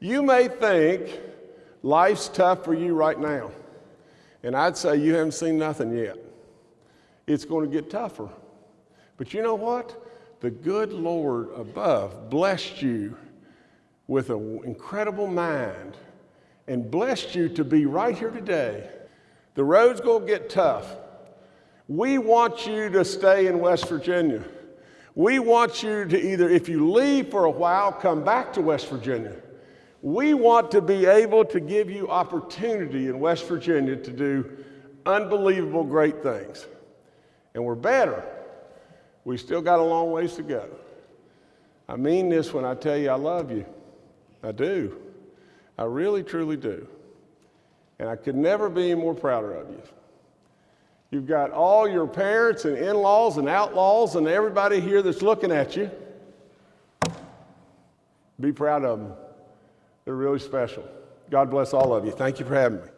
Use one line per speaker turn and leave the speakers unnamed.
You may think life's tough for you right now, and I'd say you haven't seen nothing yet. It's going to get tougher. But you know what? The good Lord above blessed you with an incredible mind and blessed you to be right here today. The road's going to get tough. We want you to stay in West Virginia. We want you to either, if you leave for a while, come back to West Virginia. We want to be able to give you opportunity in West Virginia to do unbelievable great things. And we're better. We still got a long ways to go. I mean this when I tell you I love you. I do. I really, truly do. And I could never be more prouder of you. You've got all your parents and in laws and outlaws and everybody here that's looking at you. Be proud of them. They're really special. God bless all of you. Thank you for having me.